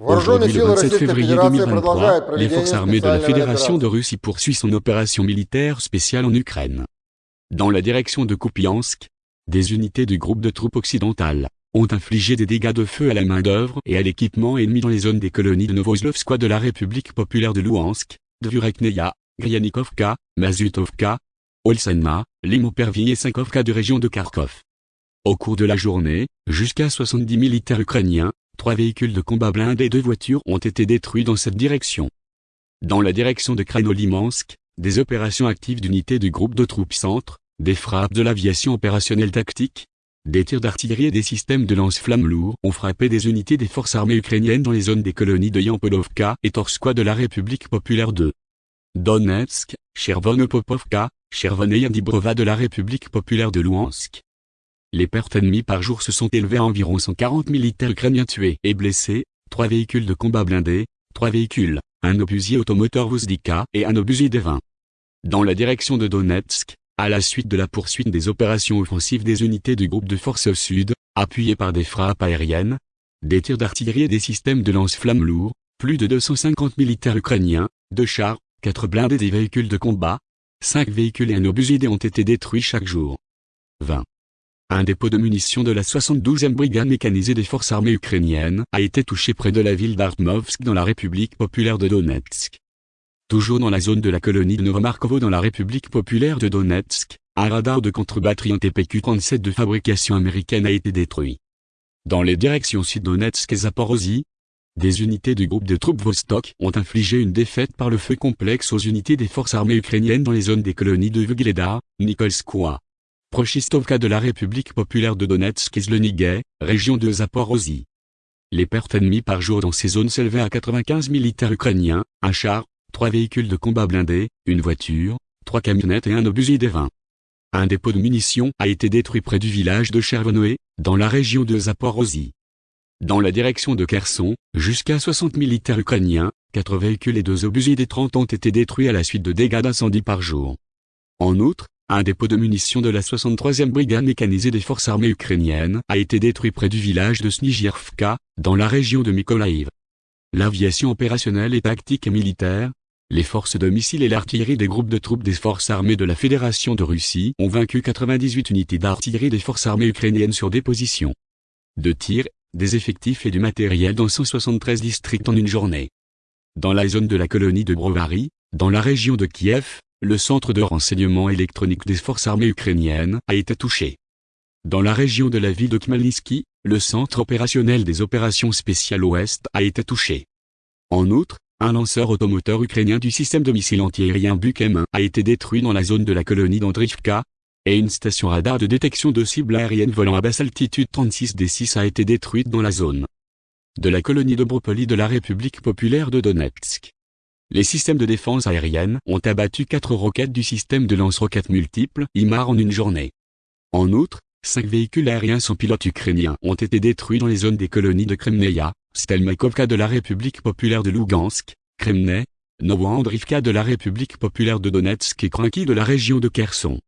Aujourd'hui, le 27 février 2023, les forces armées de la Fédération de Russie poursuivent son opération militaire spéciale en Ukraine. Dans la direction de Kupiansk, des unités du groupe de troupes occidentales ont infligé des dégâts de feu à la main-d'œuvre et à l'équipement ennemi dans les zones des colonies de Novoslovskoye de la République populaire de Louhansk, de Vurekneia, Gryanikovka, Mazutovka, Olsenma, Limopervi et Sankovka de région de Kharkov. Au cours de la journée, jusqu'à 70 militaires ukrainiens, Trois véhicules de combat blindés et deux voitures ont été détruits dans cette direction. Dans la direction de Krasnolimansk, des opérations actives d'unités du groupe de troupes centre, des frappes de l'aviation opérationnelle tactique, des tirs d'artillerie et des systèmes de lance-flammes lourds ont frappé des unités des forces armées ukrainiennes dans les zones des colonies de Yampolovka et Torskoye de la République populaire de Donetsk, Chervonopopovka, Chervon et Yandibrova de la République populaire de Louhansk. Les pertes ennemies par jour se sont élevées à environ 140 militaires ukrainiens tués et blessés, trois véhicules de combat blindés, trois véhicules, un obusier automoteur Vuzdika et un obusier D-20. Dans la direction de Donetsk, à la suite de la poursuite des opérations offensives des unités du groupe de forces sud, appuyées par des frappes aériennes, des tirs d'artillerie et des systèmes de lance-flammes lourds, plus de 250 militaires ukrainiens, deux chars, quatre blindés et des véhicules de combat, cinq véhicules et un obusier ont été détruits chaque jour. 20. Un dépôt de munitions de la 72e brigade mécanisée des forces armées ukrainiennes a été touché près de la ville d'Artmovsk dans la République populaire de Donetsk. Toujours dans la zone de la colonie de Novomarkovo dans la République populaire de Donetsk, un radar de contre-batterie en TPQ-37 de fabrication américaine a été détruit. Dans les directions sud-Donetsk et Zaporozhye, des unités du groupe de troupes Vostok ont infligé une défaite par le feu complexe aux unités des forces armées ukrainiennes dans les zones des colonies de Vugleda, Nikolskoye, Prochistovka de la République populaire de Donetsk et Zlonigay, région de Zaporozhye. Les pertes ennemies par jour dans ces zones s'élevaient à 95 militaires ukrainiens, un char, trois véhicules de combat blindés, une voiture, trois camionnettes et un obusier des 20. Un dépôt de munitions a été détruit près du village de Chervonoé, dans la région de Zaporozhye. Dans la direction de Kherson, jusqu'à 60 militaires ukrainiens, quatre véhicules et deux obusiers des 30 ont été détruits à la suite de dégâts d'incendie par jour. En outre, un dépôt de munitions de la 63e brigade mécanisée des forces armées ukrainiennes a été détruit près du village de Snijirvka, dans la région de Mykolaïv. L'aviation opérationnelle et tactique et militaire, les forces de missiles et l'artillerie des groupes de troupes des forces armées de la Fédération de Russie ont vaincu 98 unités d'artillerie des forces armées ukrainiennes sur des positions de tir, des effectifs et du matériel dans 173 districts en une journée. Dans la zone de la colonie de Brovary, dans la région de Kiev, le centre de renseignement électronique des forces armées ukrainiennes a été touché. Dans la région de la ville de Khmelnytsky, le centre opérationnel des opérations spéciales Ouest a été touché. En outre, un lanceur automoteur ukrainien du système de missiles antiaériens Buk M1 a été détruit dans la zone de la colonie d'Andrivka, et une station radar de détection de cibles aériennes volant à basse altitude 36D6 a été détruite dans la zone de la colonie de Bropoli de la République populaire de Donetsk. Les systèmes de défense aérienne ont abattu quatre roquettes du système de lance-roquettes multiples IMAR en une journée. En outre, cinq véhicules aériens sans pilote ukrainiens ont été détruits dans les zones des colonies de Kremneia, Stelmakovka de la République populaire de Lugansk, Kremnay, Novoandrivka de la République populaire de Donetsk et Kranki de la région de Kherson.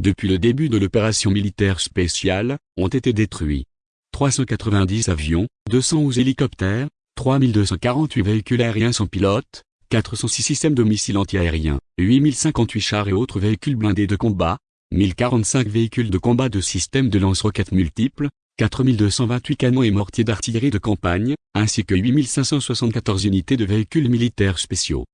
Depuis le début de l'opération militaire spéciale, ont été détruits 390 avions, 211 hélicoptères, 3248 véhicules aériens sans pilote, 406 systèmes de missiles antiaériens, 8058 chars et autres véhicules blindés de combat, 1045 véhicules de combat de systèmes de lance-roquettes multiples, 4228 canons et mortiers d'artillerie de campagne, ainsi que 8574 unités de véhicules militaires spéciaux.